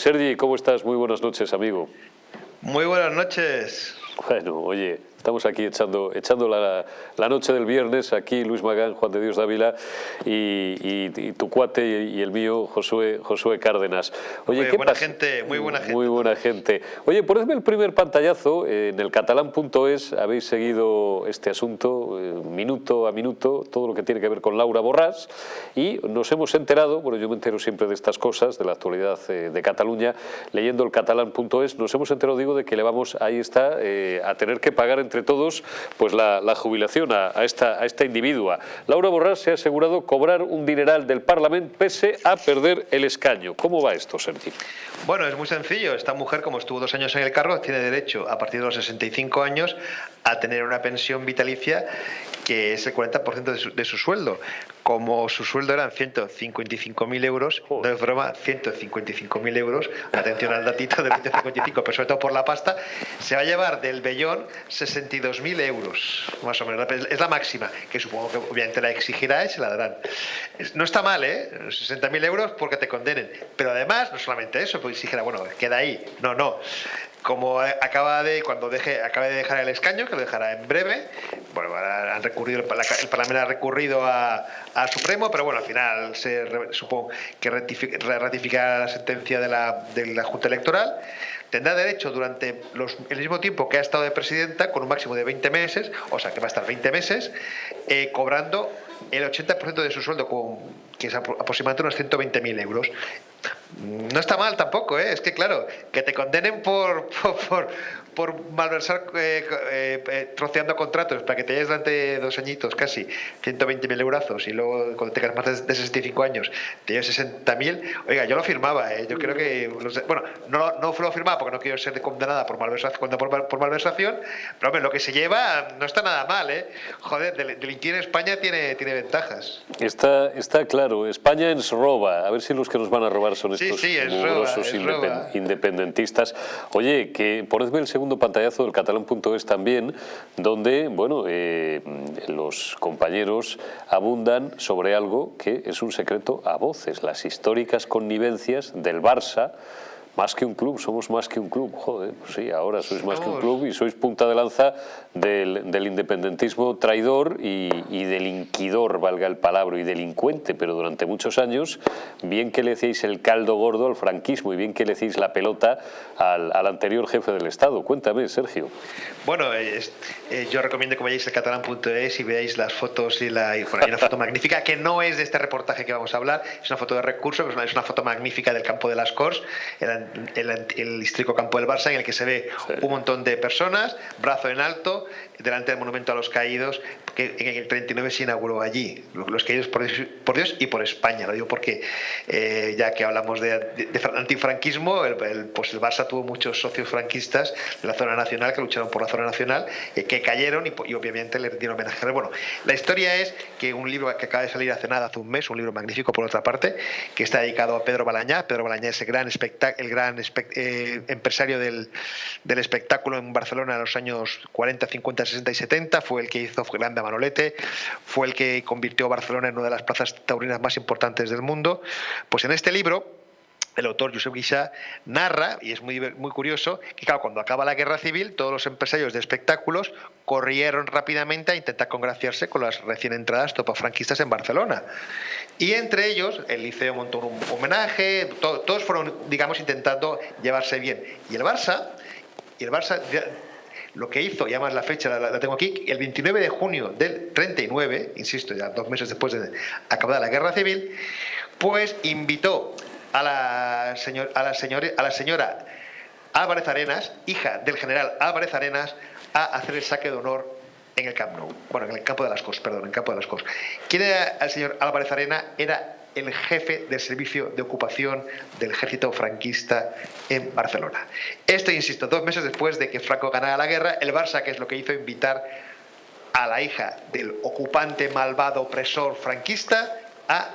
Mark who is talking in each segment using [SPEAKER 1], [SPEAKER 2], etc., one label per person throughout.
[SPEAKER 1] Sergi, ¿cómo estás? Muy buenas noches, amigo.
[SPEAKER 2] Muy buenas noches.
[SPEAKER 1] Bueno, oye, Estamos aquí echando, echando la, la, noche del viernes, aquí Luis Magán, Juan de Dios Dávila y, tu cuate y, el mío, Josué, Josué Cárdenas.
[SPEAKER 2] Oye, muy buena gente, muy buena gente.
[SPEAKER 1] Muy buena gente. Oye, ponedme el primer pantallazo, en el catalán.es habéis seguido este asunto eh, minuto a minuto, todo lo que tiene que ver con Laura Borrás y nos hemos enterado, bueno yo me entero siempre de estas cosas, de la actualidad eh, de Cataluña, leyendo el catalán.es, nos hemos enterado, digo, de que le vamos, ahí está, eh, a tener que pagar entre todos pues la, jubilación a, esta, a esta individua. Laura Borrás se ha asegurado cobrar un dineral del Parlamento pese a perder el escaño. ¿Cómo va esto, Sergi?
[SPEAKER 2] Bueno, es muy sencillo. Esta mujer, como estuvo dos años en el cargo, tiene derecho a partir de los 65 años a tener una pensión vitalicia que es el 40% de su, de su sueldo. Como su sueldo eran 155.000 euros, no es broma, 155.000 euros, atención al datito de 155, pero sobre todo por la pasta, se va a llevar del vellón 62.000 euros, más o menos. Es la máxima, que supongo que obviamente la exigirá y se la darán. No está mal, ¿eh? 60.000 euros porque te condenen. Pero además, no solamente eso, pues dijera, bueno, queda ahí. No, no como acaba de cuando deje acaba de dejar el escaño que lo dejará en breve bueno han recurrido el, parlamento ha recurrido a, Supremo pero bueno al final se supongo que ratificará la sentencia de la, de la Junta Electoral. Tendrá derecho durante los, el mismo tiempo que ha estado de presidenta con un máximo de 20 meses o sea que va a estar 20 meses eh, cobrando el 80% de su sueldo con, que es aproximadamente unos 120.000 euros no está mal tampoco, ¿eh? es que claro, que te condenen por, por, por malversar eh, eh, eh, troceando contratos para que te lleves durante dos añitos casi 120.000 euros y luego cuando tengas más de 65 años te lleves 60.000, oiga, yo lo firmaba, yo creo que, bueno, no, no lo firmaba porque no quiero ser condenada por malversación, por, por malversación pero hombre, lo que se lleva no está nada mal, ¿eh? Joder, delinquir en España tiene, tiene ventajas.
[SPEAKER 1] Está, está claro, España nos roba, a ver si los que nos van a robar son estos
[SPEAKER 2] sí,
[SPEAKER 1] independentistas. Oye, que ponedme el segundo pantallazo del catalán.es también, donde bueno, eh, los compañeros abundan sobre algo que es un secreto a voces, las históricas connivencias del Barça más que un club, somos más que un club, joder, pues sí, ahora sois más que un club y sois punta de lanza del, independentismo traidor y, y, delinquidor, valga el palabra, y delincuente, pero durante muchos años, bien que le decíais el caldo gordo al franquismo y bien que le decís la pelota al, anterior jefe del Estado. Cuéntame, Sergio.
[SPEAKER 2] Bueno, eh, yo recomiendo que vayáis a catalán.es y veáis las fotos y la... hay una foto magnífica que no es de este reportaje que vamos a hablar, es una foto de recurso, es una, foto magnífica del campo de las Cors, el, el, histórico campo del Barça, en el que se ve un montón de personas, brazo en alto, delante del monumento a los caídos, que en el 39 se inauguró allí, los caídos por, Dios y por España. Lo digo porque, eh, ya que hablamos de, antifranquismo, el, pues el Barça tuvo muchos socios franquistas de la zona nacional que lucharon por la zona nacional, eh, que cayeron y, obviamente le dieron homenaje. Bueno, la historia es que un libro que acaba de salir hace nada, hace un mes, un libro magnífico por otra parte, que está dedicado a Pedro Balañá. Pedro Balañá es el gran, el gran eh, empresario del, del espectáculo en Barcelona en los años 40, 50, 60 y 70, fue el que hizo Grande Manolete, fue el que convirtió Barcelona en una de las plazas taurinas más importantes del mundo. Pues en este libro, el autor Josep Guixá narra, y es muy, muy curioso, que claro, cuando acaba la guerra civil, todos los empresarios de espectáculos corrieron rápidamente a intentar congraciarse con las recién entradas franquistas en Barcelona. Y entre ellos, el Liceo montó un homenaje, todos fueron, digamos, intentando llevarse bien. Y el Barça, y el Barça lo que hizo, y además la fecha la, tengo aquí, el 29 de junio del 39, insisto, ya dos meses después de acabada la guerra civil, pues invitó a la, señor, a la, a la señora Álvarez Arenas, hija del general Álvarez Arenas, a hacer el saque de honor en el Camp Nou, bueno, en el campo de las cosas, perdón, en el campo de las cosas. ¿Quién era el señor Álvarez Arena? Era el jefe del servicio de ocupación del ejército franquista en Barcelona. Esto, insisto, dos meses después de que Franco ganara la guerra, el Barça, que es lo que hizo, invitar a la hija del ocupante malvado opresor franquista a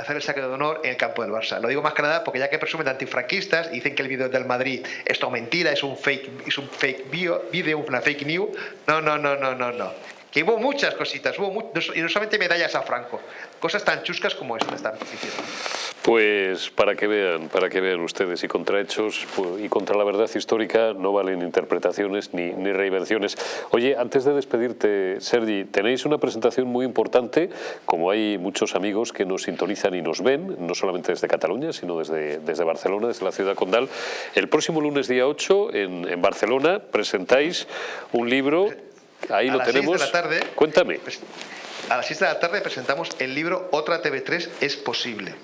[SPEAKER 2] hacer el saque de honor en el campo del Barça. Lo digo más que nada porque ya que presumen de antifranquistas y dicen que el vídeo del Madrid es todo mentira, es un fake, es un fake video, una fake news. No, no, no, no, no, no. Que hubo muchas cositas, hubo y no solamente medallas a Franco, cosas tan chuscas como esta están.
[SPEAKER 1] Pues para que vean, para que vean ustedes, y contra hechos y contra la verdad histórica no valen interpretaciones ni, ni reinvenciones. Oye, antes de despedirte, Sergi, tenéis una presentación muy importante, como hay muchos amigos que nos sintonizan y nos ven, no solamente desde Cataluña, sino desde, desde Barcelona, desde la ciudad condal. El próximo lunes día 8 en, en Barcelona presentáis un libro, ahí lo tenemos.
[SPEAKER 2] de la tarde,
[SPEAKER 1] Cuéntame.
[SPEAKER 2] Pues, a las 6 de la tarde presentamos el libro Otra TV3 es posible.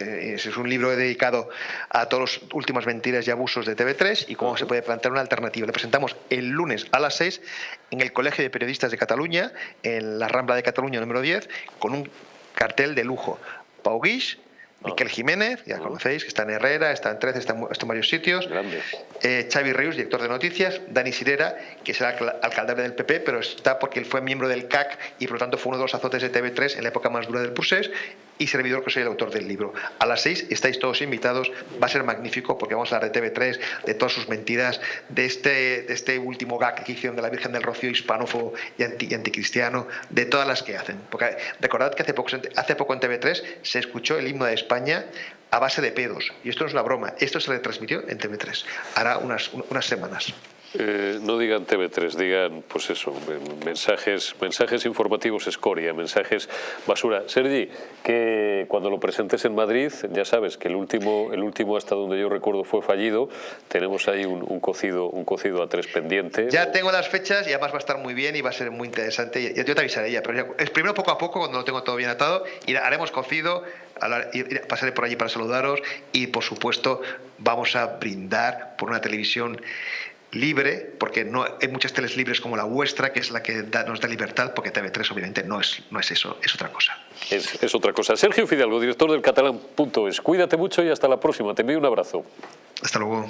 [SPEAKER 2] Eh, es un libro dedicado a todas las últimas mentiras y abusos de TV3 y cómo se puede plantear una alternativa. Le presentamos el lunes a las 6 en el Colegio de Periodistas de Cataluña, en la Rambla de Cataluña número 10, con un cartel de lujo. Pau Guix. Miquel Jiménez, ya conocéis, que está en Herrera, está en 13, está en, varios sitios. Eh, Xavi director de noticias. Dani Sirera, que será alcalde del PP, pero está porque él fue miembro del CAC y por lo tanto fue uno de los azotes de TV3 en la época más dura del Pusés y servidor que soy el autor del libro. A las seis estáis todos invitados, va a ser magnífico porque vamos a hablar de TV3, de todas sus mentiras, de este, de este último gag que hicieron de la Virgen del Rocío hispanófobo y, anticristiano, de todas las que hacen. Porque recordad que hace poco, hace poco en TV3 se escuchó el himno de España a base de pedos. Y esto no es una broma, esto se retransmitió en TV3, hará unas, unas semanas.
[SPEAKER 1] Eh, no digan TV3, digan, pues eso, mensajes, mensajes informativos escoria, mensajes basura. Sergi, que cuando lo presentes en Madrid, ya sabes que el último, el último hasta donde yo recuerdo fue fallido, tenemos ahí un, cocido, un cocido a tres pendiente.
[SPEAKER 2] Ya tengo las fechas y además va a estar muy bien y va a ser muy interesante. Yo te avisaré ya, pero es primero poco a poco, cuando lo tengo todo bien atado, y haremos cocido, pasaré por allí para saludaros y por supuesto vamos a brindar por una televisión libre, porque no hay muchas teles libres como la vuestra, que es la que nos da libertad, porque TV3 obviamente no es, no es eso, es otra cosa.
[SPEAKER 1] Es, es otra cosa. Sergio Fidalgo, director del catalán.es. Cuídate mucho y hasta la próxima. Te envío un abrazo.
[SPEAKER 2] Hasta luego.